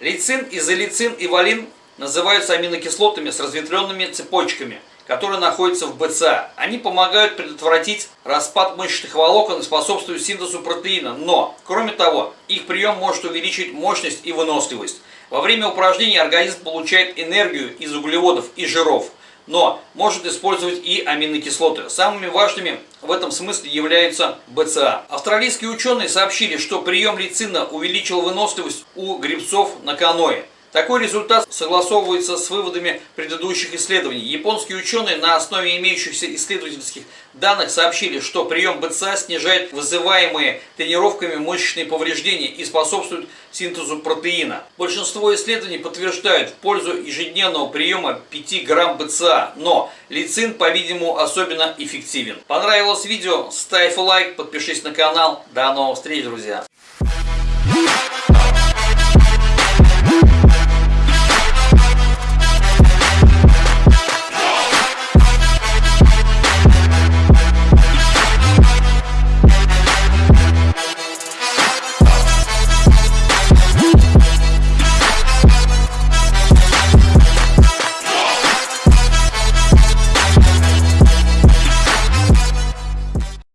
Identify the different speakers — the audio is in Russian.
Speaker 1: Лейцин, изолейцин и валин называются аминокислотами с разветвленными цепочками, которые находятся в БЦА. Они помогают предотвратить распад мышечных волокон и способствуют синтезу протеина, но, кроме того, их прием может увеличить мощность и выносливость. Во время упражнений организм получает энергию из углеводов и жиров, но может использовать и аминокислоты. Самыми важными в этом смысле являются БЦА. Австралийские ученые сообщили, что прием лейцина увеличил выносливость у грибцов на каное. Такой результат согласовывается с выводами предыдущих исследований. Японские ученые на основе имеющихся исследовательских данных сообщили, что прием БЦА снижает вызываемые тренировками мышечные повреждения и способствует синтезу протеина. Большинство исследований подтверждают в пользу ежедневного приема 5 грамм БЦА, но лицин, по-видимому, особенно эффективен. Понравилось видео? Ставь лайк, подпишись на канал. До новых встреч, друзья!